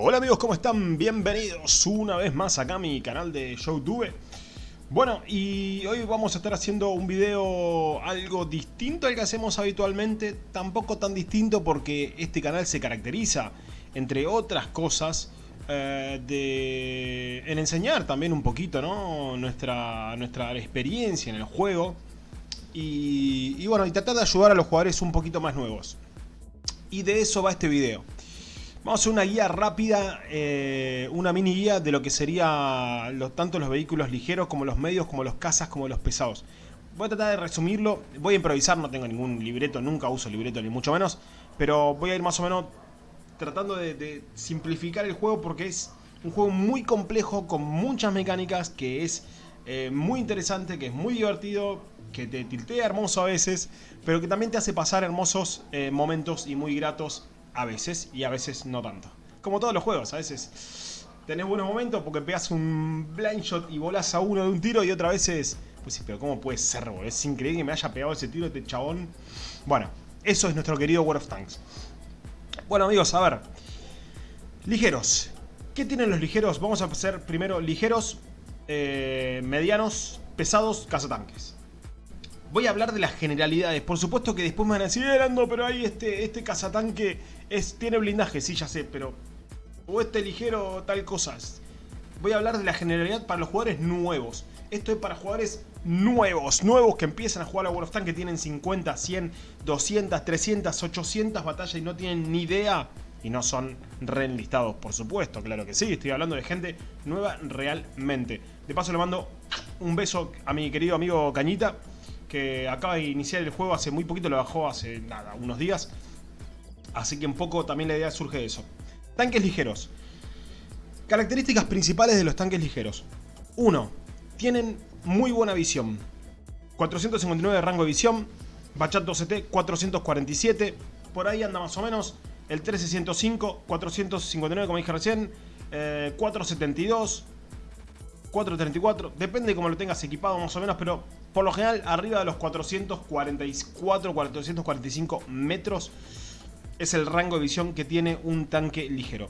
Hola amigos, ¿cómo están? Bienvenidos una vez más acá a mi canal de Youtube. Bueno, y hoy vamos a estar haciendo un video algo distinto al que hacemos habitualmente, tampoco tan distinto porque este canal se caracteriza, entre otras cosas, eh, de, en enseñar también un poquito ¿no? nuestra, nuestra experiencia en el juego y, y bueno, y tratar de ayudar a los jugadores un poquito más nuevos. Y de eso va este video. Vamos a hacer una guía rápida, eh, una mini guía de lo que sería tanto los vehículos ligeros como los medios, como los cazas, como los pesados. Voy a tratar de resumirlo, voy a improvisar, no tengo ningún libreto, nunca uso libreto ni mucho menos, pero voy a ir más o menos tratando de, simplificar el juego porque es un juego muy complejo, con muchas mecánicas, que es eh, muy interesante, que es muy divertido, que te tiltea hermoso a veces, pero que también te hace pasar hermosos eh, momentos y muy gratos a veces y a veces no tanto. Como todos los juegos, a veces tenés buenos momentos porque pegas un blind shot y volás a uno de un tiro y otra veces... Pues sí, pero ¿cómo puede ser, boludo? Es increíble que me haya pegado ese tiro este chabón. Bueno, eso es nuestro querido World of Tanks. Bueno amigos, a ver. Ligeros. ¿Qué tienen los ligeros? Vamos a hacer primero ligeros, eh, medianos, pesados, cazatanques. Voy a hablar de las generalidades. Por supuesto que después me van a decir, eh, pero ahí este, este cazatanque es, tiene blindaje. Sí, ya sé, pero... O este ligero tal cosas. Voy a hablar de la generalidad para los jugadores nuevos. Esto es para jugadores nuevos, nuevos que empiezan a jugar a World of Tanks, que tienen 50, 100, 200, 300, 800 batallas y no tienen ni idea. Y no son reenlistados, por supuesto, claro que sí. Estoy hablando de gente nueva realmente. De paso le mando un beso a mi querido amigo Cañita que acaba de iniciar el juego hace muy poquito, lo bajó hace nada, unos días. Así que un poco también la idea surge de eso. Tanques ligeros. Características principales de los tanques ligeros. 1. Tienen muy buena visión. 459 de rango de visión. Bachat 12T 447. Por ahí anda más o menos. El 1305, 459 como dije recién. 472. Eh, 434, depende de cómo lo tengas equipado más o menos, pero por lo general arriba de los 444, 445 metros es el rango de visión que tiene un tanque ligero.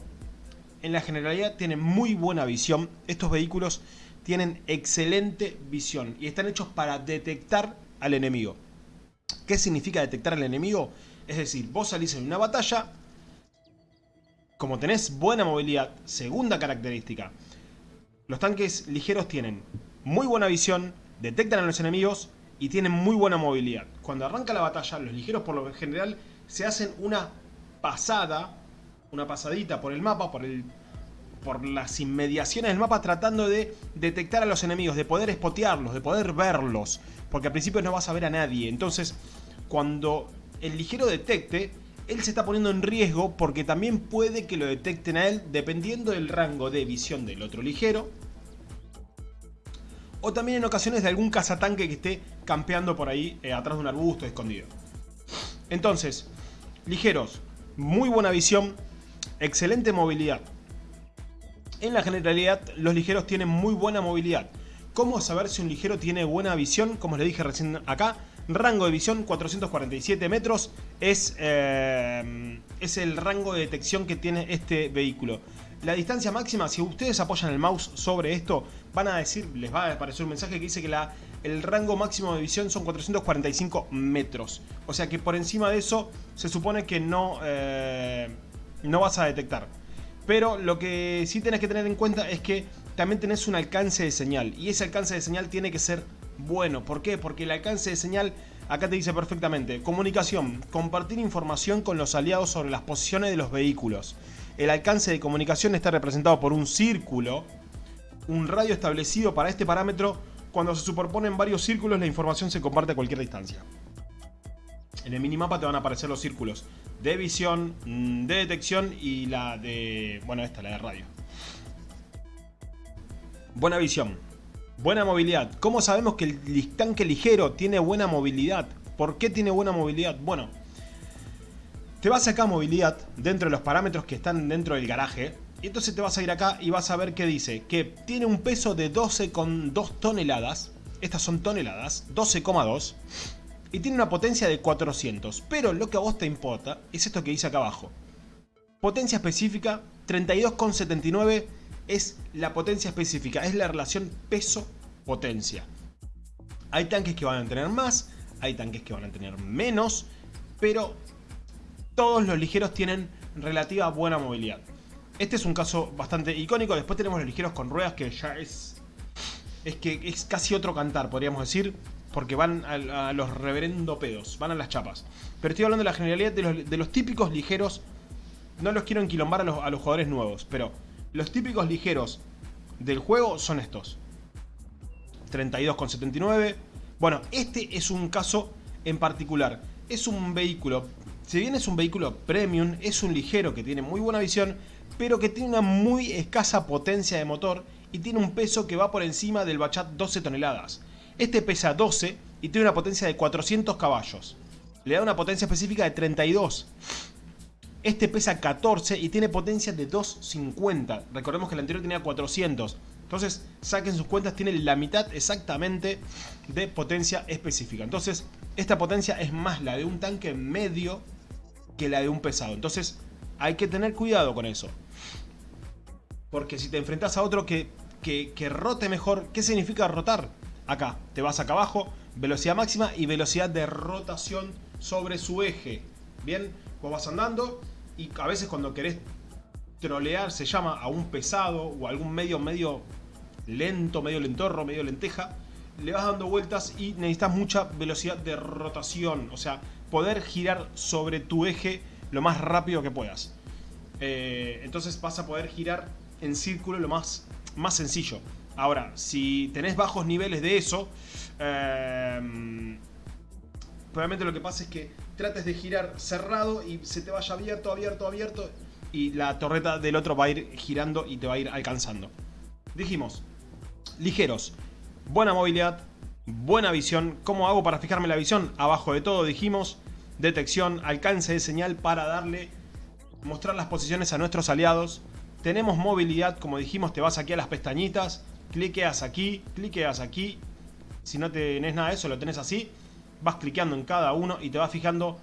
En la generalidad tiene muy buena visión, estos vehículos tienen excelente visión y están hechos para detectar al enemigo. ¿Qué significa detectar al enemigo? Es decir, vos salís en una batalla, como tenés buena movilidad, segunda característica, los tanques ligeros tienen muy buena visión, detectan a los enemigos y tienen muy buena movilidad. Cuando arranca la batalla, los ligeros por lo general se hacen una pasada, una pasadita por el mapa, por, el, por las inmediaciones del mapa tratando de detectar a los enemigos, de poder espotearlos, de poder verlos, porque al principio no vas a ver a nadie. Entonces, cuando el ligero detecte, él se está poniendo en riesgo porque también puede que lo detecten a él dependiendo del rango de visión del otro ligero. O también en ocasiones de algún cazatanque que esté campeando por ahí eh, atrás de un arbusto escondido. Entonces, ligeros, muy buena visión, excelente movilidad. En la generalidad, los ligeros tienen muy buena movilidad. ¿Cómo saber si un ligero tiene buena visión? Como les dije recién acá, rango de visión 447 metros es, eh, es el rango de detección que tiene este vehículo. La distancia máxima, si ustedes apoyan el mouse sobre esto, van a decir, les va a aparecer un mensaje que dice que el rango máximo de visión son 445 metros. O sea que por encima de eso se supone que no, eh, no vas a detectar. Pero lo que sí tenés que tener en cuenta es que también tenés un alcance de señal. Y ese alcance de señal tiene que ser bueno. ¿Por qué? Porque el alcance de señal, acá te dice perfectamente, comunicación, compartir información con los aliados sobre las posiciones de los vehículos. El alcance de comunicación está representado por un círculo, un radio establecido para este parámetro. Cuando se superponen varios círculos, la información se comparte a cualquier distancia. En el minimapa te van a aparecer los círculos de visión, mm, de detección y la de... bueno, esta, la de radio. Buena visión. Buena movilidad. ¿Cómo sabemos que el tanque ligero tiene buena movilidad? ¿Por qué tiene buena movilidad? Bueno, te vas acá a movilidad, dentro de los parámetros que están dentro del garaje. Y entonces te vas a ir acá y vas a ver que dice que tiene un peso de 12,2 toneladas. Estas son toneladas, 12,2. Y tiene una potencia de 400. Pero lo que a vos te importa es esto que dice acá abajo. Potencia específica 32,79 es la potencia específica, es la relación peso-potencia. Hay tanques que van a tener más, hay tanques que van a tener menos, pero todos los ligeros tienen relativa buena movilidad. Este es un caso bastante icónico, después tenemos los ligeros con ruedas que ya es... Es que es casi otro cantar, podríamos decir, porque van a, los reverendo pedos, van a las chapas. Pero estoy hablando de la generalidad de los, típicos ligeros, no los quiero enquilombar a los, a los jugadores nuevos, pero los típicos ligeros del juego son estos. 32,79. Bueno, este es un caso en particular. Es un vehículo, si bien es un vehículo premium, es un ligero que tiene muy buena visión, pero que tiene una muy escasa potencia de motor y tiene un peso que va por encima del Bachat 12 toneladas. Este pesa 12 y tiene una potencia de 400 caballos. Le da una potencia específica de 32. Este pesa 14 y tiene potencia de 250. Recordemos que el anterior tenía 400. Entonces, saquen sus cuentas, tiene la mitad exactamente de potencia específica. Entonces, esta potencia es más la de un tanque medio que la de un pesado. Entonces, hay que tener cuidado con eso. Porque si te enfrentas a otro que, que, rote mejor, ¿qué significa rotar? Acá, te vas acá abajo, velocidad máxima y velocidad de rotación sobre su eje. Bien, vos vas andando y a veces cuando querés trolear se llama a un pesado o algún medio medio lento, medio lentorro, medio lenteja, le vas dando vueltas y necesitas mucha velocidad de rotación, o sea, poder girar sobre tu eje lo más rápido que puedas. Eh, entonces vas a poder girar en círculo lo más, más sencillo. Ahora, si tenés bajos niveles de eso, probablemente lo que pasa es que trates de girar cerrado y se te vaya abierto, abierto, abierto y la torreta del otro va a ir girando y te va a ir alcanzando. Dijimos, ligeros, buena movilidad, buena visión. ¿Cómo hago para fijarme la visión? Abajo de todo dijimos, detección, alcance de señal para darle, mostrar las posiciones a nuestros aliados. Tenemos movilidad, como dijimos, te vas aquí a las pestañitas, cliqueas aquí, cliqueas aquí. Si no tenés nada de eso, lo tenés así. Vas cliqueando en cada uno y te vas fijando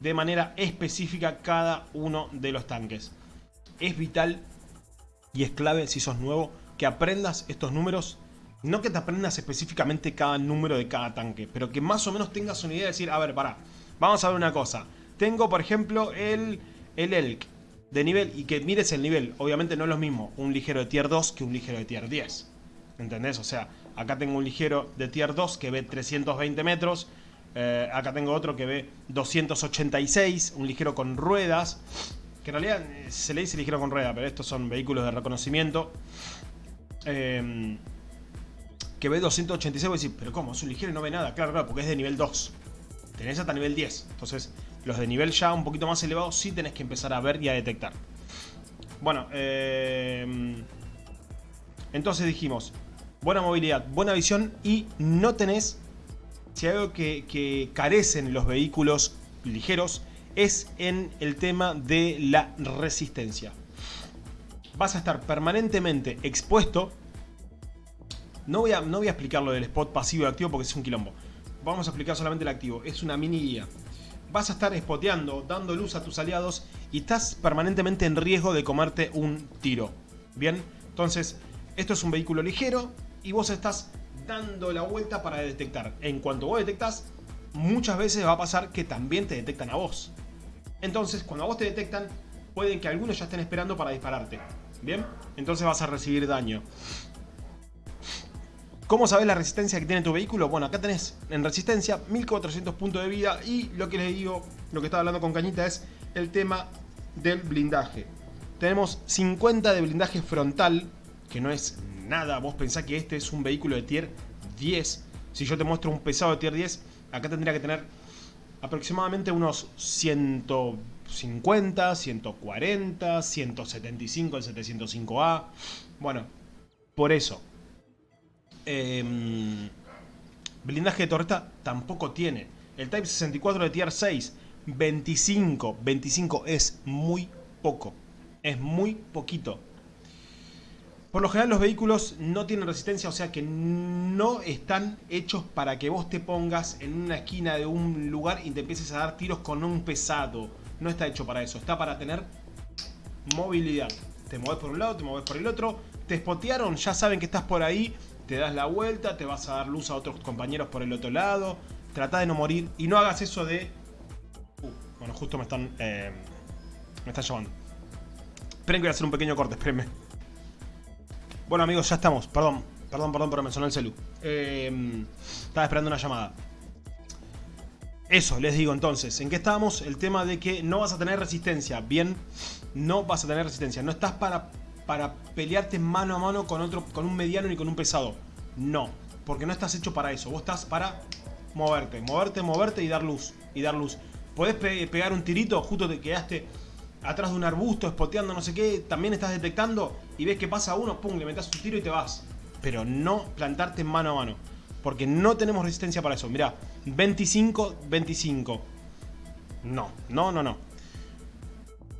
de manera específica cada uno de los tanques. Es vital y es clave si sos nuevo que aprendas estos números. No que te aprendas específicamente cada número de cada tanque, pero que más o menos tengas una idea de decir, a ver, pará, vamos a ver una cosa. Tengo, por ejemplo, el, el Elk de nivel y que mires el nivel. Obviamente no es lo mismo un ligero de tier 2 que un ligero de tier 10. ¿Entendés? O sea, acá tengo un ligero de tier 2 que ve 320 metros. Eh, acá tengo otro que ve 286, un ligero con ruedas. Que en realidad eh, se le dice ligero con rueda, pero estos son vehículos de reconocimiento. Em, que ve 286, voy a decir, pero ¿cómo? Es un ligero y no ve nada. Claro, claro, porque es de nivel 2. Tenés hasta nivel 10. Entonces, los de nivel ya un poquito más elevado sí tenés que empezar a ver y a detectar. Bueno, eh, entonces dijimos, buena movilidad, buena visión y no tenés, si algo que carecen los vehículos ligeros, es en el tema de la resistencia vas a estar permanentemente expuesto. No voy, a, no voy a explicar lo del spot pasivo y activo porque es un quilombo. Vamos a explicar solamente el activo. Es una mini guía. Vas a estar spoteando, dando luz a tus aliados y estás permanentemente en riesgo de comerte un tiro. Bien, entonces esto es un vehículo ligero y vos estás dando la vuelta para detectar. En cuanto vos detectas, muchas veces va a pasar que también te detectan a vos. Entonces, cuando a vos te detectan, pueden que algunos ya estén esperando para dispararte. Bien, entonces vas a recibir daño. ¿Cómo sabes la resistencia que tiene tu vehículo? Bueno, acá tenés en resistencia 1400 puntos de vida y lo que les digo, lo que estaba hablando con Cañita es el tema del blindaje. Tenemos 50 de blindaje frontal, que no es nada. Vos pensás que este es un vehículo de tier 10. Si yo te muestro un pesado de tier 10, acá tendría que tener aproximadamente unos 100 150, 140, 175 el 705A. Bueno, por eso. Em, blindaje de torreta tampoco tiene. El Type 64 de Tier 6, 25. 25 es muy poco. Es muy poquito. Por lo general los vehículos no tienen resistencia, o sea que no están hechos para que vos te pongas en una esquina de un lugar y te empieces a dar tiros con un pesado no está hecho para eso, está para tener movilidad. te mueves por un lado, te mueves por el otro, te spotearon, ya saben que estás por ahí, te das la vuelta, te vas a dar luz a otros compañeros por el otro lado, trata de no morir y no hagas eso de... Uh, bueno, justo me están... Eh, me están llamando. Esperen que voy a hacer un pequeño corte, espérenme. Bueno amigos, ya estamos, perdón, perdón, perdón, pero me sonó el celu. Eh, estaba esperando una llamada. Eso, les digo entonces, ¿en qué estábamos? El tema de que no vas a tener resistencia, bien, no vas a tener resistencia, no estás para, para pelearte mano a mano con otro, con un mediano ni con un pesado, no, porque no estás hecho para eso, vos estás para moverte, moverte, moverte y dar luz, y dar luz. Podés pegar un tirito, justo te quedaste atrás de un arbusto, espoteando no sé qué, también estás detectando y ves que pasa uno, pum, le metas un tiro y te vas. Pero no plantarte mano a mano. Porque no tenemos resistencia para eso. Mirá, 25, 25. No, no, no, no.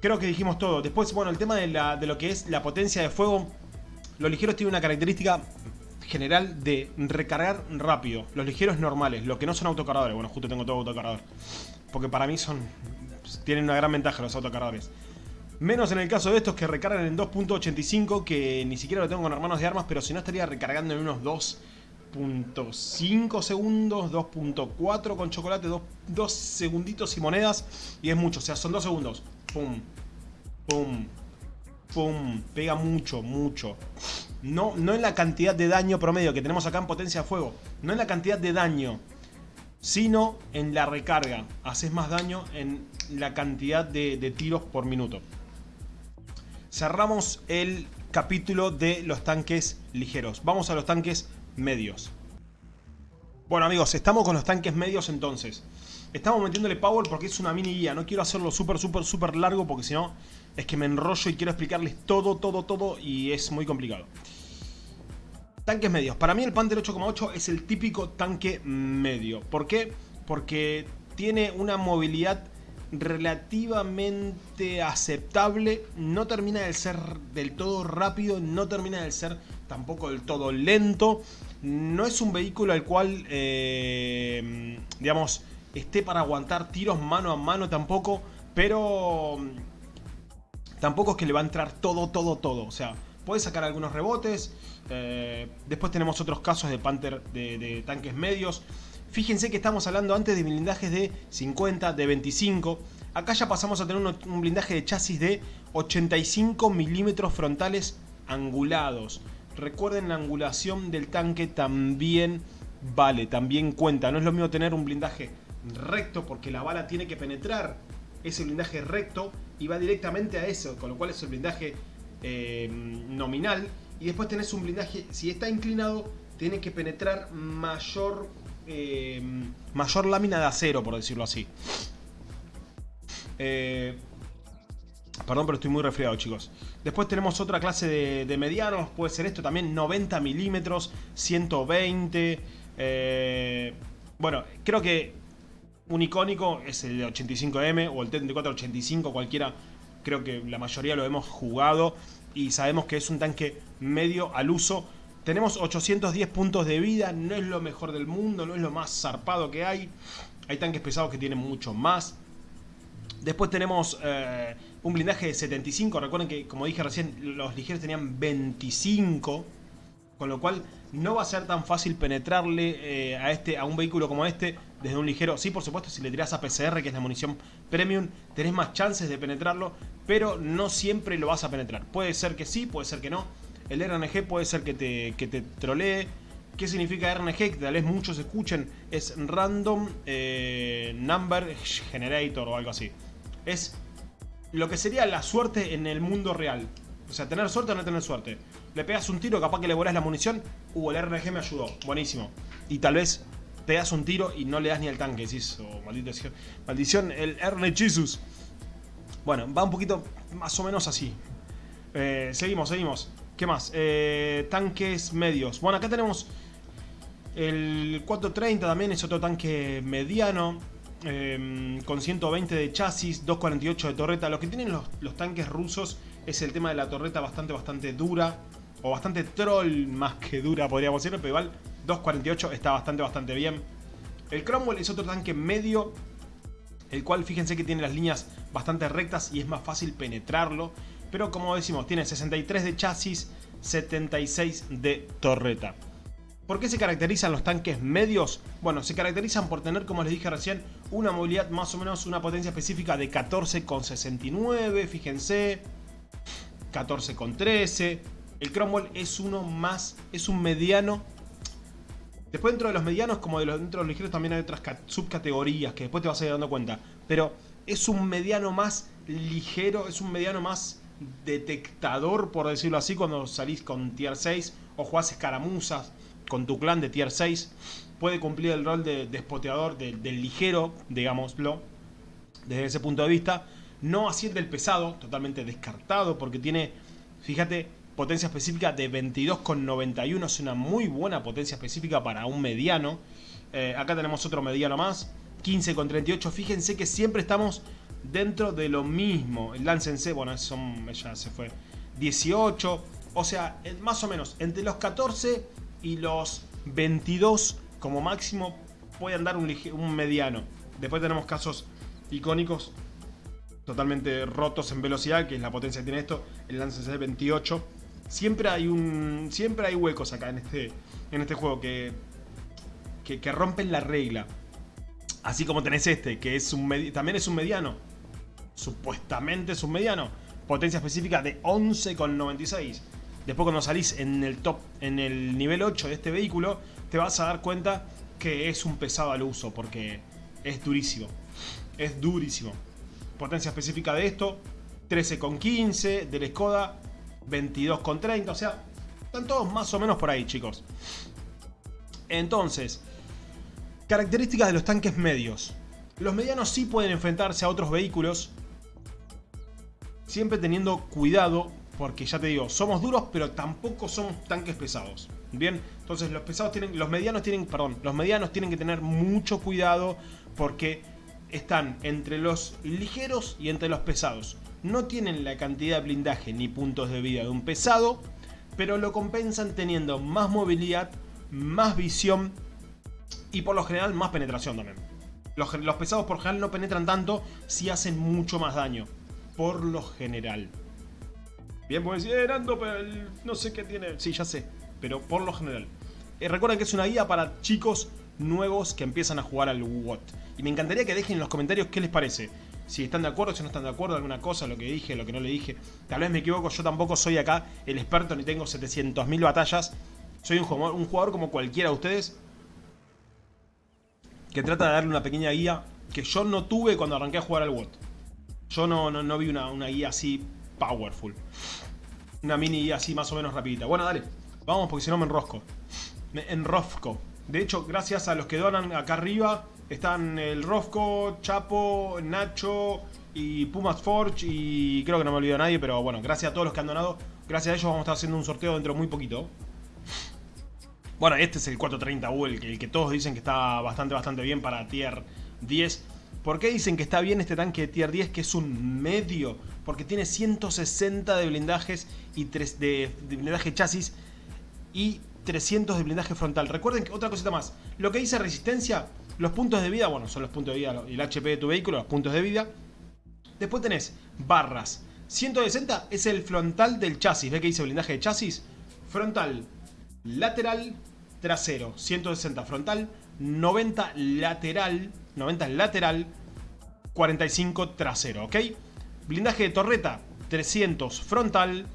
Creo que dijimos todo. Después, bueno, el tema de, de lo que es la potencia de fuego. Los ligeros tienen una característica general de recargar rápido. Los ligeros normales, los que no son autocargadores. Bueno, justo tengo todo autocargador. Porque para mí son... Tienen una gran ventaja los autocargadores. Menos en el caso de estos que recargan en 2.85, que ni siquiera lo tengo con hermanos de armas, pero si no estaría recargando en unos 2 2.5 segundos, 2.4 con chocolate, 2, segunditos y monedas. Y es mucho, o sea, son 2 segundos. Pum, pum, pum. Pega mucho, mucho. No, no en la cantidad de daño promedio que tenemos acá en potencia de fuego. No en la cantidad de daño. Sino en la recarga. Haces más daño en la cantidad de, de tiros por minuto. Cerramos el capítulo de los tanques ligeros. Vamos a los tanques medios. Bueno amigos, estamos con los tanques medios entonces. Estamos metiéndole power porque es una mini guía. No quiero hacerlo súper, súper, súper largo porque si no es que me enrollo y quiero explicarles todo, todo, todo y es muy complicado. Tanques medios. Para mí el Panther 8,8 es el típico tanque medio. ¿Por qué? Porque tiene una movilidad relativamente aceptable. No termina de ser del todo rápido, no termina de ser tampoco del todo lento. No es un vehículo al cual, eh, digamos, esté para aguantar tiros mano a mano tampoco, pero tampoco es que le va a entrar todo, todo, todo. O sea, puede sacar algunos rebotes. Eh, después tenemos otros casos de Panther de tanques medios. Fíjense que estamos hablando antes de blindajes de 50, de 25. Acá ya pasamos a tener un, blindaje de chasis de 85 milímetros frontales angulados. Recuerden la angulación del tanque también vale, también cuenta. No es lo mismo tener un blindaje recto porque la bala tiene que penetrar ese blindaje recto y va directamente a eso, con lo cual es el blindaje eh, nominal. Y después tenés un blindaje, si está inclinado, tiene que penetrar mayor eh, mayor lámina de acero, por decirlo así. Eh, perdón, pero estoy muy resfriado, chicos. Después tenemos otra clase de, medianos. Puede ser esto también, 90 milímetros, 120. Eh, bueno, creo que un icónico es el 85M o el T-3485, cualquiera. Creo que la mayoría lo hemos jugado y sabemos que es un tanque medio al uso tenemos 810 puntos de vida, no es lo mejor del mundo, no es lo más zarpado que hay. Hay tanques pesados que tienen mucho más. Después tenemos eh, un blindaje de 75. Recuerden que, como dije recién, los ligeros tenían 25. Con lo cual no va a ser tan fácil penetrarle eh, a, este, a un vehículo como este desde un ligero. Sí, por supuesto, si le tiras a PCR, que es la munición premium, tenés más chances de penetrarlo. Pero no siempre lo vas a penetrar. Puede ser que sí, puede ser que no. El RNG puede ser que te, que te trolee. ¿Qué significa RNG? Que tal vez muchos escuchen. Es Random eh, Number Generator o algo así. Es lo que sería la suerte en el mundo real. O sea, tener suerte o no tener suerte. Le pegas un tiro, capaz que le volás la munición. Uh, el RNG me ayudó. Buenísimo. Y tal vez te das un tiro y no le das ni al tanque. Decís, oh, maldición. Maldición, el RNG Jesus. Bueno, va un poquito más o menos así. Eh, seguimos, seguimos. ¿Qué más? Eh, tanques medios. Bueno, acá tenemos el 430 también, es otro tanque mediano. Em, con 120 de chasis, 248 de torreta. Lo que tienen los, tanques rusos es el tema de la torreta bastante, bastante dura. O bastante troll más que dura, podríamos decirlo. Pero igual, 248 está bastante, bastante bien. El Cromwell es otro tanque medio. El cual, fíjense que tiene las líneas bastante rectas y es más fácil penetrarlo. Pero como decimos, tiene 63 de chasis, 76 de torreta. ¿Por qué se caracterizan los tanques medios? Bueno, se caracterizan por tener, como les dije recién, una movilidad más o menos, una potencia específica de 14,69, fíjense, 14,13. El Cromwell es uno más, es un mediano. Después dentro de los medianos, como de los, dentro de los ligeros, también hay otras subcategorías que después te vas a ir dando cuenta. Pero es un mediano más ligero, es un mediano más detectador, por decirlo así, cuando salís con tier 6 o jugás escaramuzas con tu clan de tier 6, puede cumplir el rol de despoteador, del ligero, digámoslo, desde ese punto de vista. No así el del pesado, totalmente descartado, porque tiene, fíjate, potencia específica de 22,91, es una muy buena potencia específica para un mediano. Eh, acá tenemos otro mediano más, 15,38, fíjense que siempre estamos dentro de lo mismo. El Lance bueno, son, ya se fue, 18, o sea, más o menos, entre los 14 y los 22 como máximo pueden dar un, mediano. Después tenemos casos icónicos totalmente rotos en velocidad, que es la potencia que tiene esto, el Lance C 28. Siempre hay un siempre hay huecos acá en este en este juego que, que, rompen la regla. Así como tenés este, que es un también es un mediano. Supuestamente es un mediano. Potencia específica de 11,96. Después cuando salís en el top, en el nivel 8 de este vehículo, te vas a dar cuenta que es un pesado al uso, porque es durísimo. Es durísimo. Potencia específica de esto, 13,15, del Skoda, 22,30, o sea, están todos más o menos por ahí, chicos. Entonces, características de los tanques medios. Los medianos sí pueden enfrentarse a otros vehículos, siempre teniendo cuidado porque ya te digo, somos duros, pero tampoco somos tanques pesados. Bien, entonces los pesados tienen, los medianos tienen, perdón, los medianos tienen que tener mucho cuidado porque están entre los ligeros y entre los pesados. No tienen la cantidad de blindaje ni puntos de vida de un pesado, pero lo compensan teniendo más movilidad, más visión y por lo general más penetración también. Los, pesados por general no penetran tanto si hacen mucho más daño. Por lo general. Bien, pues decir, pero no sé qué tiene. Sí, ya sé, pero por lo general. Eh, recuerden que es una guía para chicos nuevos que empiezan a jugar al WOT. Y me encantaría que dejen en los comentarios qué les parece. Si están de acuerdo, si no están de acuerdo, alguna cosa, lo que dije, lo que no le dije. Tal vez me equivoco, yo tampoco soy acá el experto ni tengo 700.000 batallas. Soy un jugador, un jugador como cualquiera de ustedes. Que trata de darle una pequeña guía que yo no tuve cuando arranqué a jugar al WOT. Yo no, no, vi una, una guía así powerful. Una mini así más o menos rapidita. Bueno, dale. Vamos porque si no me enrosco. Me enrosco. De hecho, gracias a los que donan acá arriba, están el Rosco, Chapo, Nacho y Pumas Forge y creo que no me olvido nadie, pero bueno, gracias a todos los que han donado. Gracias a ellos vamos a estar haciendo un sorteo dentro de muy poquito. Bueno, este es el 430U, el que, el que todos dicen que está bastante, bastante bien para tier 10. ¿Por qué dicen que está bien este tanque de tier 10 que es un medio? Porque tiene 160 de blindajes y 3 de, blindaje chasis y 300 de blindaje frontal. Recuerden que otra cosita más, lo que dice resistencia, los puntos de vida, bueno, son los puntos de vida, el HP de tu vehículo, los puntos de vida. Después tenés barras. 160 es el frontal del chasis. ¿Ve que dice blindaje de chasis? Frontal, lateral, trasero. 160 frontal, 90 lateral, 90 lateral, 45 trasero, ¿ok? Blindaje de torreta, 300 frontal,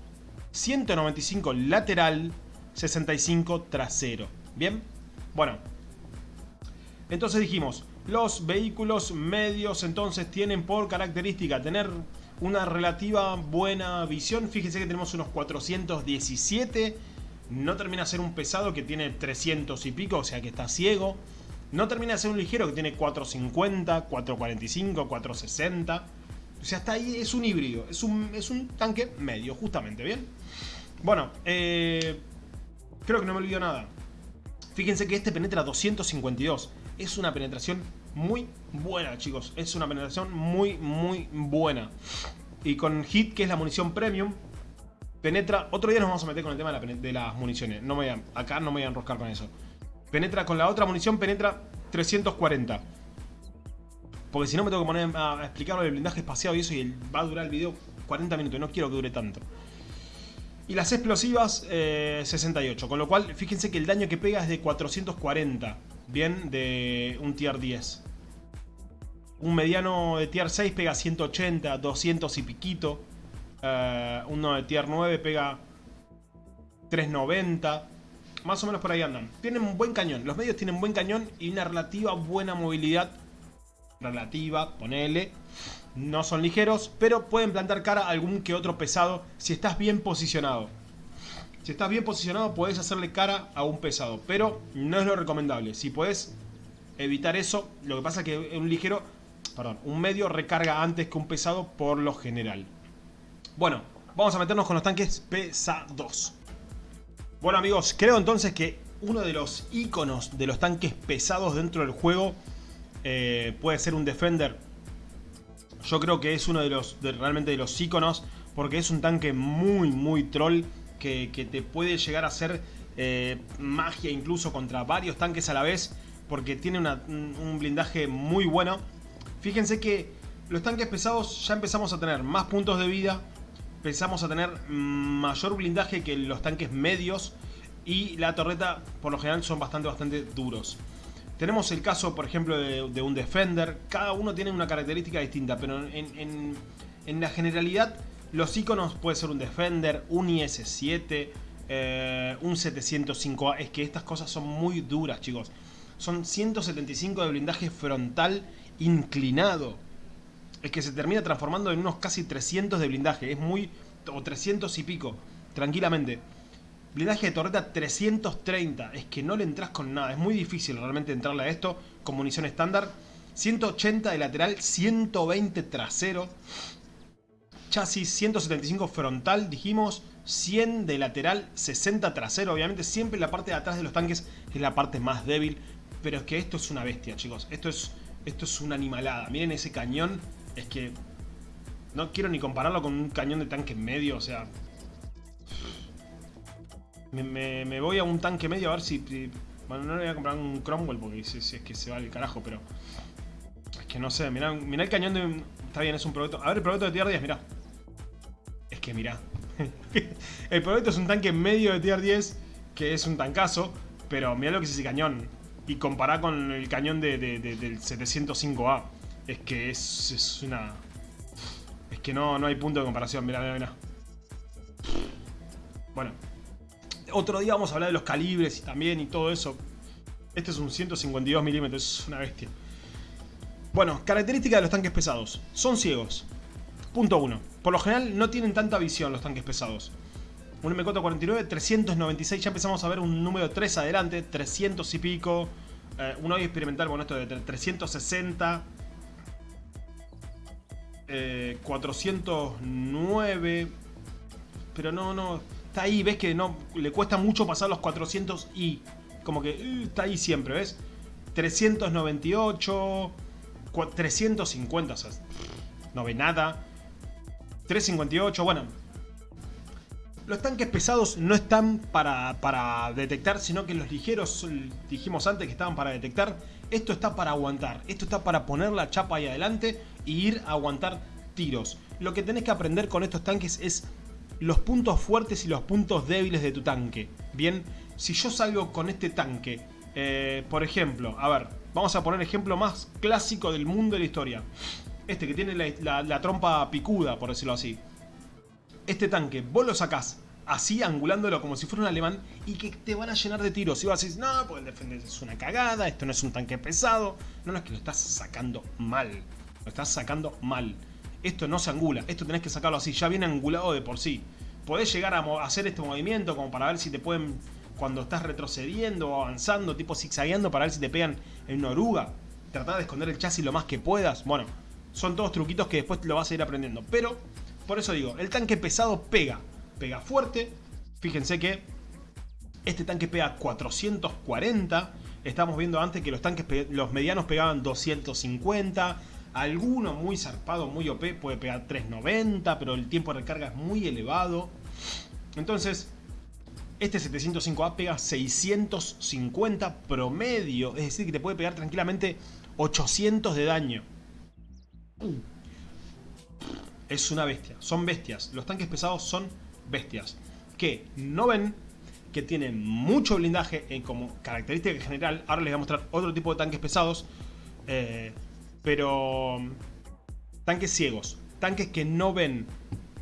195 lateral, 65 trasero. ¿Bien? Bueno. Entonces dijimos, los vehículos medios entonces tienen por característica tener una relativa buena visión. Fíjense que tenemos unos 417. No termina de ser un pesado que tiene 300 y pico, o sea que está ciego. No termina de ser un ligero que tiene 450, 445, 460. O sea, hasta ahí es un híbrido. Es un, es un tanque medio, justamente, ¿bien? Bueno, eh, creo que no me olvido nada. Fíjense que este penetra 252. Es una penetración muy buena, chicos. Es una penetración muy, muy buena. Y con Hit, que es la munición premium, penetra... Otro día nos vamos a meter con el tema de, las municiones. No me acá no me voy a enroscar con eso. Penetra con la otra munición, penetra 340. Porque si no me tengo que poner a explicar el blindaje espaciado y eso y va a durar el video 40 minutos, no quiero que dure tanto. Y las explosivas, 68. Eh, con lo cual, fíjense que el daño que pega es de 440. Bien, de un tier 10. Un mediano de tier 6 pega 180, 200 y piquito. Uh, uno de tier 9 pega 390. Más o menos por ahí andan. Tienen un buen cañón. Los medios tienen buen cañón y una relativa buena movilidad. Relativa, ponele. No son ligeros, pero pueden plantar cara a algún que otro pesado si estás bien posicionado. Si estás bien posicionado puedes hacerle cara a un pesado, pero no es lo recomendable. Si puedes evitar eso, lo que pasa es que un ligero, perdón, un medio recarga antes que un pesado por lo general. Bueno, vamos a meternos con los tanques pesados. Bueno amigos, creo entonces que uno de los iconos de los tanques pesados dentro del juego eh, puede ser un Defender. Yo creo que es uno de los realmente de los iconos porque es un tanque muy muy troll que, te puede llegar a hacer eh, magia incluso contra varios tanques a la vez porque tiene un blindaje muy bueno. Fíjense que los tanques pesados ya empezamos a tener más puntos de vida, empezamos a tener mayor blindaje que los tanques medios y la torreta por lo general son bastante bastante duros. Tenemos el caso por ejemplo de, un Defender, cada uno tiene una característica distinta, pero en, la generalidad los iconos puede ser un Defender, un IS-7, eh, un 705A, es que estas cosas son muy duras chicos. Son 175 de blindaje frontal inclinado es que se termina transformando en unos casi 300 de blindaje. Es muy... o 300 y pico, tranquilamente. Blindaje de torreta 330. Es que no le entras con nada. Es muy difícil realmente entrarle a esto con munición estándar. 180 de lateral, 120 trasero. Chasis 175 frontal, dijimos. 100 de lateral, 60 trasero. Obviamente siempre la parte de atrás de los tanques es la parte más débil. Pero es que esto es una bestia, chicos. Esto es, esto es una animalada. Miren ese cañón es que no quiero ni compararlo con un cañón de tanque medio, o sea... Me, voy a un tanque medio a ver si... bueno, no le voy a comprar un Cromwell porque si, es que se va al carajo, pero... Es que no sé, mirá, el cañón de... Está bien, es un producto... A ver, el producto de tier 10, mirá. Que mirá. el producto es un tanque medio de tier 10, que es un tancazo, pero mirá lo que es ese cañón. Y compará con el cañón de, del 705A. Es que es, una... Es que no, no hay punto de comparación, mira, mira, mira. Bueno. Otro día vamos a hablar de los calibres y también y todo eso. Este es un 152 milímetros, es una bestia. Bueno, característica de los tanques pesados. Son ciegos. Punto 1. Por lo general no tienen tanta visión los tanques pesados. Un M449, 396, ya empezamos a ver un número 3 adelante, 300 y pico. Eh, un hoy experimental, bueno, esto de 360. 409. Eh, pero no, no. Está ahí, ves que no le cuesta mucho pasar los 400 y como que uh, está ahí siempre, ¿ves? 398, 350, o sea, no ve nada. 358, bueno. Los tanques pesados no están para, para detectar, sino que los ligeros, dijimos antes que estaban para detectar. Esto está para aguantar, esto está para poner la chapa ahí adelante y ir a aguantar tiros. Lo que tenés que aprender con estos tanques es los puntos fuertes y los puntos débiles de tu tanque. Bien, si yo salgo con este tanque, eh, por ejemplo, a ver, vamos a poner ejemplo más clásico del mundo de la historia. Este que tiene la, trompa picuda, por decirlo así. Este tanque, vos lo sacás así, angulándolo como si fuera un alemán, y que te van a llenar de tiros. Y vas a no, pues el defender es una cagada, esto no es un tanque pesado. No, no, es que lo estás sacando mal. Lo estás sacando mal. Esto no se angula, esto tenés que sacarlo así, ya viene angulado de por sí. Podés llegar a hacer este movimiento como para ver si te pueden, cuando estás retrocediendo o avanzando, tipo zigzagueando, para ver si te pegan en una oruga. Tratar de esconder el chasis lo más que puedas. Bueno, son todos truquitos que después lo vas a ir aprendiendo. Pero, por eso digo, el tanque pesado pega. Pega fuerte. Fíjense que este tanque pega 440. Estamos viendo antes que los tanques, los medianos pegaban 250. Alguno muy zarpado, muy OP, puede pegar 390, pero el tiempo de recarga es muy elevado. Entonces, este 705A pega 650 promedio, es decir, que te puede pegar tranquilamente 800 de daño. Es una bestia. Son bestias. Los tanques pesados son bestias. Que no ven que tienen mucho blindaje en como característica general. Ahora les voy a mostrar otro tipo de tanques pesados. Eh, pero tanques ciegos. Tanques que no ven.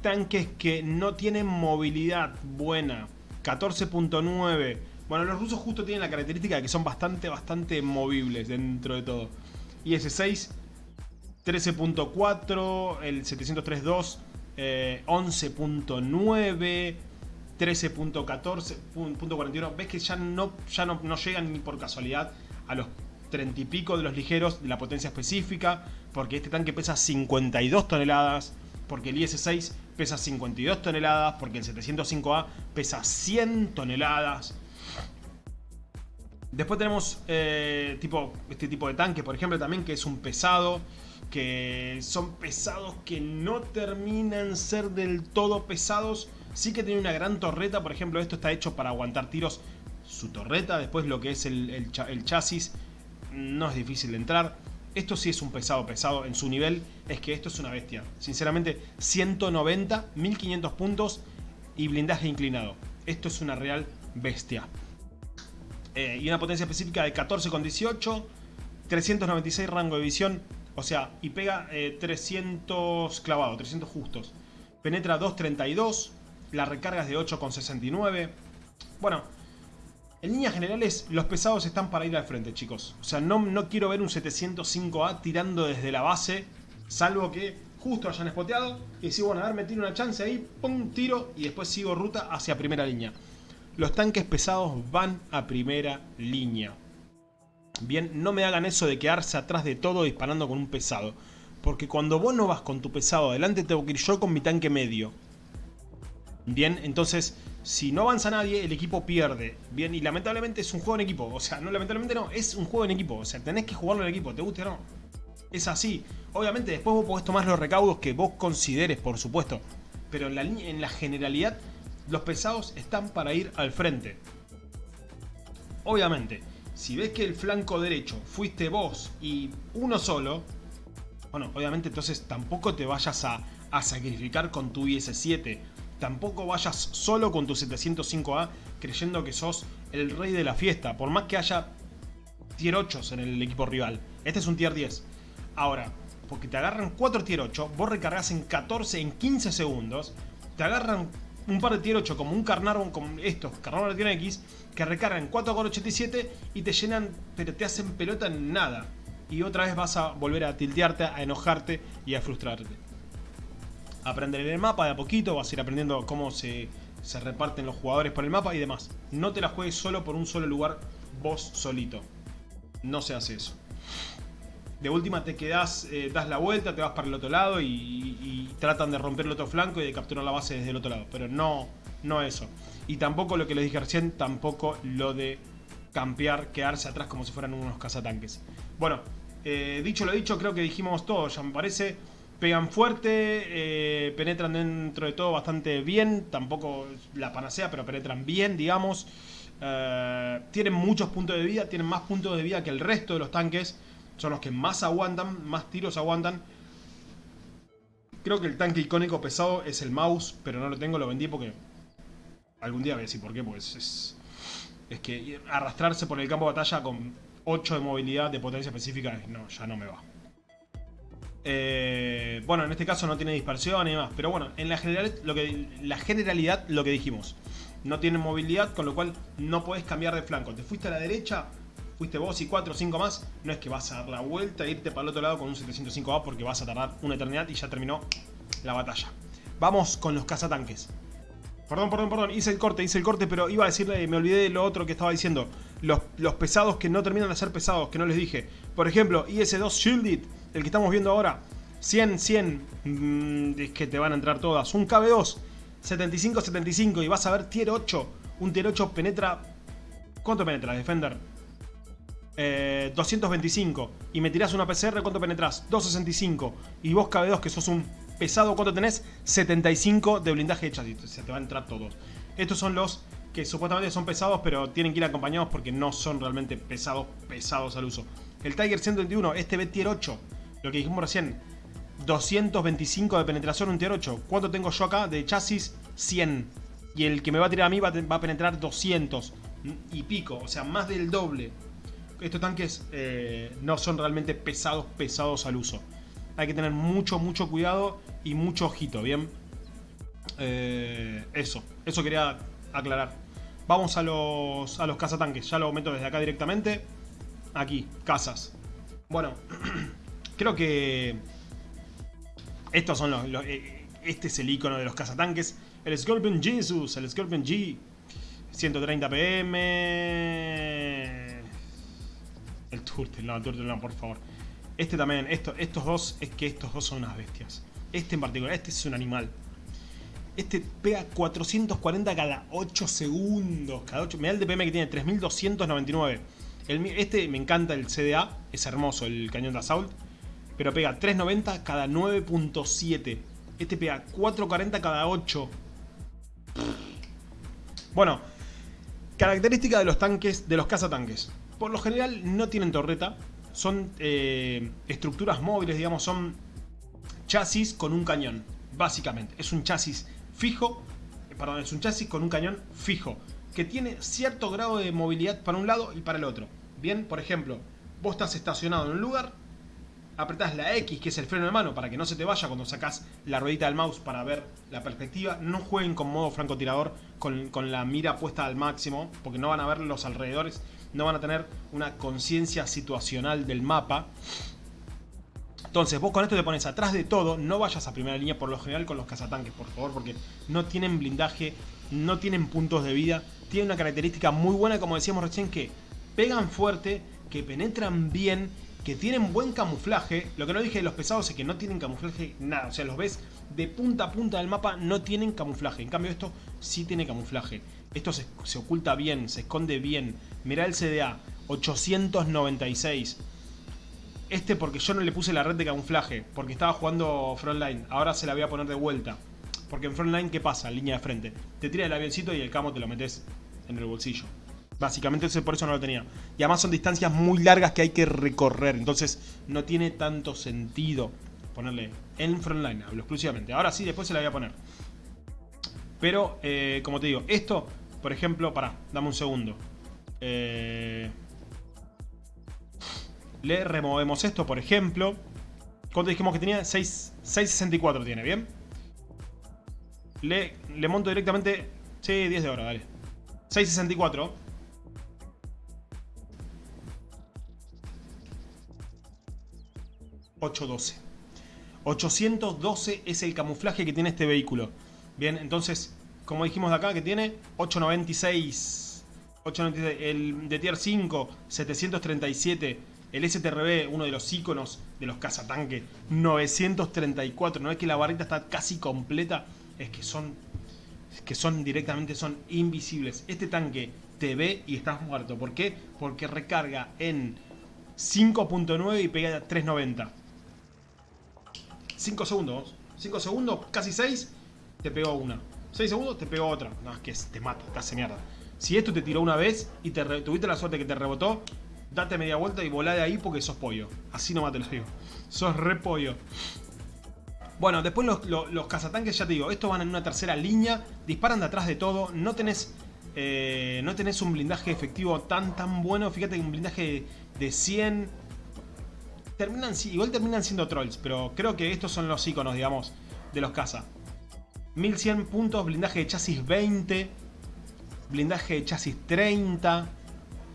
Tanques que no tienen movilidad buena. 14.9. Bueno, los rusos justo tienen la característica de que son bastante, bastante movibles dentro de todo. IS-6, 13.4, el 703.2, 11.9, 13.14, Ves que ya, no, ya no, no llegan ni por casualidad a los 30 y pico de los ligeros de la potencia específica, porque este tanque pesa 52 toneladas, porque el IS-6 pesa 52 toneladas, porque el 705A pesa 100 toneladas. Después tenemos eh, tipo, este tipo de tanque, por ejemplo, también que es un pesado, que son pesados que no terminan ser del todo pesados. Sí que tiene una gran torreta, por ejemplo, esto está hecho para aguantar tiros. Su torreta, después lo que es el, chasis, no es difícil de entrar. Esto sí es un pesado pesado en su nivel, es que esto es una bestia. Sinceramente, 190, 1500 puntos y blindaje inclinado. Esto es una real bestia. Eh, y una potencia específica de 14,18, 396 rango de visión, o sea, y pega 300 clavado, 300 justos. Penetra 2.32, la recarga es de 8,69. Bueno, en líneas generales, los pesados están para ir al frente, chicos. O sea, no, no quiero ver un 705A tirando desde la base, salvo que justo hayan spoteado y si bueno, a ver, me tiro una chance ahí, pum, tiro y después sigo ruta hacia primera línea. Los tanques pesados van a primera línea. Bien, no me hagan eso de quedarse atrás de todo disparando con un pesado. Porque cuando vos no vas con tu pesado adelante, tengo que ir yo con mi tanque medio. Bien, entonces si no avanza nadie, el equipo pierde. Bien, y lamentablemente es un juego en equipo. O sea, no lamentablemente no, es un juego en equipo. O sea, tenés que jugarlo en equipo, te guste o no. Es así. Obviamente después vos podés tomar los recaudos que vos consideres, por supuesto. Pero en la, en la generalidad, los pesados están para ir al frente. Obviamente, si ves que el flanco derecho fuiste vos y uno solo, bueno, obviamente entonces tampoco te vayas a, sacrificar con tu IS-7 tampoco vayas solo con tu 705A creyendo que sos el rey de la fiesta, por más que haya tier 8 en el equipo rival. Este es un tier 10. Ahora, porque te agarran 4 tier 8, vos recargas en 14, en 15 segundos, te agarran un par de tier 8 como un Carnarvon, como estos, Carnarvon tier X, que recargan 4,87 y te llenan, pero te hacen pelota en nada. Y otra vez vas a volver a tiltearte, a enojarte y a frustrarte aprender el mapa de a poquito, vas a ir aprendiendo cómo se, reparten los jugadores por el mapa y demás. No te la juegues solo por un solo lugar, vos solito. No se hace eso. De última te quedas, eh, das la vuelta, te vas para el otro lado y, tratan de romper el otro flanco y de capturar la base desde el otro lado. Pero no, no eso. Y tampoco lo que les dije recién, tampoco lo de campear, quedarse atrás como si fueran unos cazatanques. Bueno, eh, dicho lo dicho, creo que dijimos todo, ya me parece. Pegan fuerte, eh, penetran dentro de todo bastante bien, tampoco la panacea, pero penetran bien, digamos. Tienen muchos puntos de vida, tienen más puntos de vida que el resto de los tanques. Son los que más aguantan, más tiros aguantan. Creo que el tanque icónico pesado es el mouse, pero no lo tengo, lo vendí porque... Algún día voy a decir por qué, pues es... Es que arrastrarse por el campo de batalla con 8 de movilidad de potencia específica, no, ya no me va. Eh, bueno, en este caso no tiene dispersión y demás. Pero bueno, en la, general, lo que, la generalidad lo que dijimos. No tiene movilidad, con lo cual no puedes cambiar de flanco. Te fuiste a la derecha, fuiste vos y 4 o 5 más. No es que vas a dar la vuelta e irte para el otro lado con un 705A porque vas a tardar una eternidad y ya terminó la batalla. Vamos con los cazatanques. Perdón, perdón, perdón, hice el corte, hice el corte, pero iba a decirle, me olvidé de lo otro que estaba diciendo. Los, los pesados que no terminan de ser pesados, que no les dije. Por ejemplo, IS-2 Shielded el que estamos viendo ahora, 100, 100, mm, es que te van a entrar todas. Un KB2, 75, 75 y vas a ver tier 8. Un tier 8 penetra... ¿Cuánto penetra, Defender? 225. Eh, y me tirás una PCR, ¿cuánto penetras? 265. Y vos KB2, que sos un pesado, ¿cuánto tenés? 75 de blindaje de chasis. Se te van a entrar todos. Estos son los que supuestamente son pesados, pero tienen que ir acompañados porque no son realmente pesados, pesados al uso. El Tiger 121, este B tier 8 lo que dijimos recién, 225 de penetración un tier 8. ¿Cuánto tengo yo acá de chasis? 100. Y el que me va a tirar a mí va, a penetrar 200 y pico, o sea, más del doble. Estos tanques eh, no son realmente pesados, pesados al uso. Hay que tener mucho, mucho cuidado y mucho ojito, ¿bien? Eh, eso, eso quería aclarar. Vamos a los, a los cazatanques, ya lo meto desde acá directamente. Aquí, casas. Bueno, creo que estos son los, eh, este es el icono de los cazatanques. El Scorpion Jesus, el Scorpion G. 130 PM. El Turtle, no, el Turtle no, por favor. Este también, esto, estos dos, es que estos dos son unas bestias. Este en particular, este es un animal. Este pega 440 cada 8 segundos. Cada 8, me da el DPM que tiene 3299. este me encanta el CDA, es hermoso el cañón de Assault. Pero pega 390 cada 9.7. Este pega 440 cada 8. Bueno, característica de los tanques, de los cazatanques. Por lo general no tienen torreta, son eh, estructuras móviles, digamos, son chasis con un cañón, básicamente. Es un chasis fijo, eh, perdón, es un chasis con un cañón fijo, que tiene cierto grado de movilidad para un lado y para el otro. Bien, por ejemplo, vos estás estacionado en un lugar, apretás la X, que es el freno de mano, para que no se te vaya cuando sacas la ruedita del mouse para ver la perspectiva. No jueguen con modo francotirador con la mira puesta al máximo, porque no van a ver los alrededores, no van a tener una conciencia situacional del mapa. Entonces vos con esto te pones atrás de todo, no vayas a primera línea por lo general con los cazatanques, por favor, porque no tienen blindaje, no tienen puntos de vida, tienen una característica muy buena, como decíamos recién, que pegan fuerte, que penetran bien que tienen buen camuflaje. Lo que no dije de los pesados es que no tienen camuflaje nada. O sea, los ves de punta a punta del mapa, no tienen camuflaje. En cambio esto sí tiene camuflaje. Esto se, oculta bien, se esconde bien. Mirá el CDA, 896. Este porque yo no le puse la red de camuflaje, porque estaba jugando Frontline. Ahora se la voy a poner de vuelta. Porque en Frontline, ¿qué pasa? Línea de frente. Te tira el avioncito y el camo te lo metes en el bolsillo. Básicamente por eso no lo tenía. Y además son distancias muy largas que hay que recorrer. Entonces no tiene tanto sentido ponerle en frontline. Hablo exclusivamente. Ahora sí, después se la voy a poner. Pero, eh, como te digo, esto, por ejemplo, para, dame un segundo. Eh, le removemos esto, por ejemplo. ¿Cuánto dijimos que tenía? 6.64 tiene, ¿bien? Le, le monto directamente... Sí, 10 de oro, dale. 6.64 812. 812 es el camuflaje que tiene este vehículo. Bien, entonces, como dijimos de acá, que tiene 896. 896 el de tier 5, 737. El STRB, uno de los iconos de los cazatanques, 934. No es que la barrita está casi completa, es que son, es que son directamente son invisibles. Este tanque te ve y estás muerto. ¿Por qué? Porque recarga en 5.9 y pega a 390. 5 segundos. 5 segundos, casi 6, te pegó una. 6 segundos, te pegó otra. No, es que te mata, te hace mierda. Si esto te tiró una vez y te tuviste la suerte que te rebotó, date media vuelta y volá de ahí porque sos pollo. Así nomás te lo digo. Sos re pollo. Bueno, después los, los, cazatanques, ya te digo, estos van en una tercera línea, disparan de atrás de todo, no tenés, eh, no tenés un blindaje efectivo tan tan bueno, fíjate que un blindaje de 100, terminan, igual terminan siendo trolls, pero creo que estos son los iconos, digamos, de los caza. 1100 puntos, blindaje de chasis 20, blindaje de chasis 30.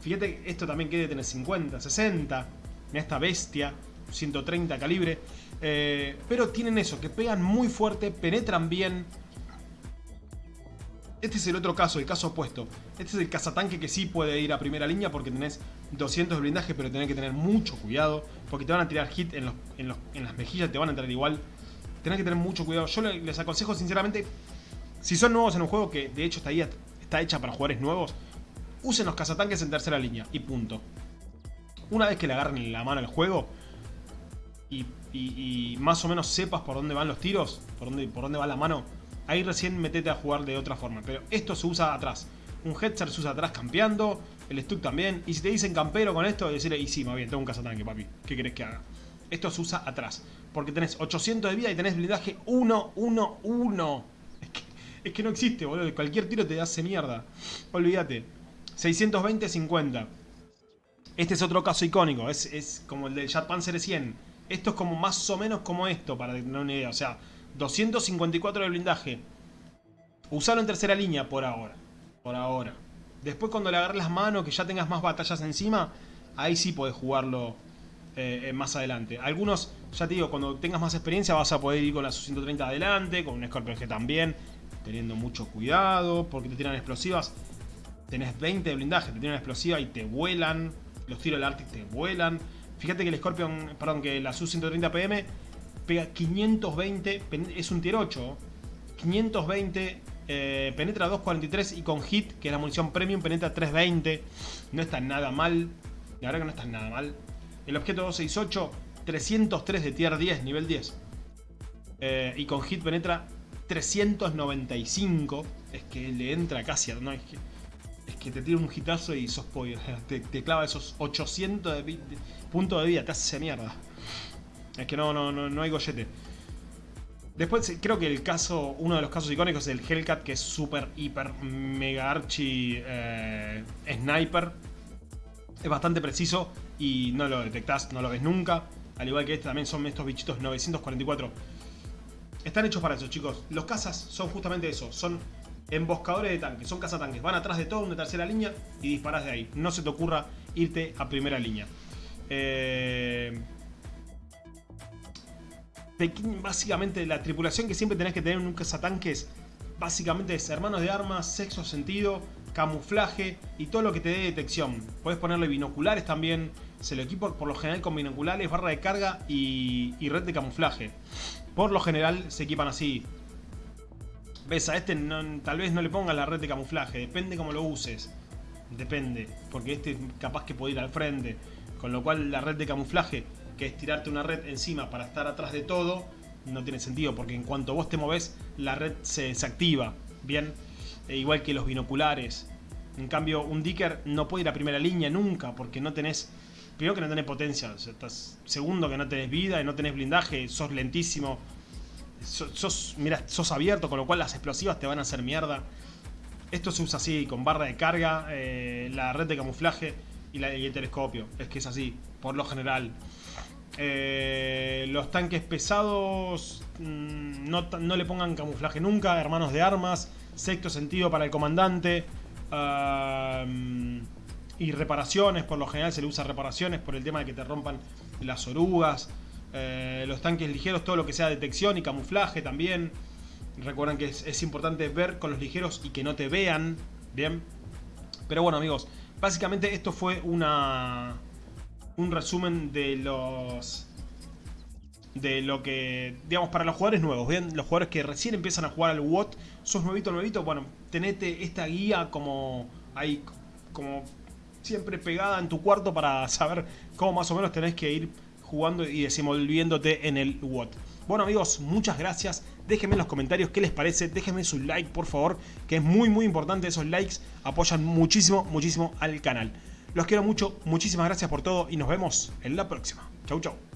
Fíjate, esto también quiere tener 50, 60. Mira esta bestia, 130 calibre. Eh, pero tienen eso, que pegan muy fuerte, penetran bien, este es el otro caso, el caso opuesto. Este es el cazatanque que sí puede ir a primera línea porque tenés 200 de blindaje, pero tenés que tener mucho cuidado. Porque te van a tirar hit en, las mejillas, te van a entrar igual. Tenés que tener mucho cuidado. Yo les aconsejo sinceramente, si son nuevos en un juego que de hecho está, ahí, está hecha para jugadores nuevos, usen los cazatanques en tercera línea y punto. Una vez que le agarren la mano al juego y, y más o menos sepas por dónde van los tiros, por dónde, por dónde va la mano, ahí recién metete a jugar de otra forma. Pero esto se usa atrás. Un headset se usa atrás campeando, el Stuck también. Y si te dicen campero con esto, decirle, y sí, más bien, tengo un cazatanque, papi. ¿Qué querés que haga? Esto se usa atrás. Porque tenés 800 de vida y tenés blindaje 1, 1, 1. Es que, es que no existe, boludo. Cualquier tiro te hace mierda. Olvídate. 620, 50. Este es otro caso icónico. Es, es como el del Jet Panzer 100. Esto es como más o menos como esto, para tener una idea. O sea, 254 de blindaje. Usalo en tercera línea por ahora. Por ahora. Después cuando le agarres las manos, que ya tengas más batallas encima, ahí sí podés jugarlo eh, eh, más adelante. Algunos, ya te digo, cuando tengas más experiencia vas a poder ir con la Su-130 adelante, con un Scorpion G también, teniendo mucho cuidado, porque te tiran explosivas. Tenés 20 de blindaje, te tiran explosiva y te vuelan. Los tiros del Arctic te vuelan. Fíjate que el Scorpion, perdón, que la Su-130 PM pega 520, es un tier 8, 520 eh, penetra 2.43 y con hit, que es la munición premium, penetra 3.20. No está nada mal. La verdad que no está nada mal. El objeto 268, 303 de tier 10, nivel 10. Eh, y con hit penetra 395. Es que le entra casi a... No, es que, es que te tira un hitazo y sos pollo. Te, clava esos 800 de, puntos de vida. Te hace mierda. Es que no, no, no, no hay gollete. Después creo que el caso, uno de los casos icónicos es el Hellcat, que es súper, hiper, mega archi eh, sniper. Es bastante preciso y no lo detectás, no lo ves nunca. Al igual que este también son estos bichitos 944. Están hechos para eso, chicos. Los cazas son justamente eso. Son emboscadores de tanques, son cazatanques. Van atrás de todo, una tercera línea y disparas de ahí. No se te ocurra irte a primera línea. Eh básicamente la tripulación que siempre tenés que tener en un cazatanques básicamente es hermanos de armas, sexo sentido, camuflaje y todo lo que te dé detección. Puedes ponerle binoculares también, se lo equipo por lo general con binoculares, barra de carga y, red de camuflaje. Por lo general se equipan así. Ves, a este tal vez no le pongas la red de camuflaje, depende cómo lo uses. Depende, porque este capaz que puede ir al frente. Con lo cual la red de camuflaje que es tirarte una red encima para estar atrás de todo, no tiene sentido, porque en cuanto vos te moves, la red se desactiva, ¿bien? E igual que los binoculares. En cambio, un Dicker no puede ir a primera línea nunca, porque no tenés... Primero que no tenés potencia, segundo que no tenés vida y no tenés blindaje, sos lentísimo, sos, mira, sos abierto, con lo cual las explosivas te van a hacer mierda. Esto se usa así, con barra de carga, eh, la red de camuflaje y, el telescopio. Es que es así, por lo general. Eh, los tanques pesados mm, no, le pongan camuflaje nunca, hermanos de armas, sexto sentido para el comandante. Y reparaciones, por lo general se le usa reparaciones por el tema de que te rompan las orugas. Eh, los tanques ligeros, todo lo que sea detección y camuflaje también. Recuerden que es, importante ver con los ligeros y que no te vean. Bien. Pero bueno amigos, básicamente esto fue una, un resumen de los de lo que, digamos, para los jugadores nuevos, bien, los jugadores que recién empiezan a jugar al WOT, sos nuevito, nuevito, bueno, tenete esta guía como ahí, como siempre pegada en tu cuarto para saber cómo más o menos tenés que ir jugando y desenvolviéndote en el WOT. Bueno amigos, muchas gracias, déjenme en los comentarios qué les parece, déjenme su like por favor, que es muy muy importante, esos likes apoyan muchísimo, muchísimo al canal. Los quiero mucho, muchísimas gracias por todo y nos vemos en la próxima. Chau, chau.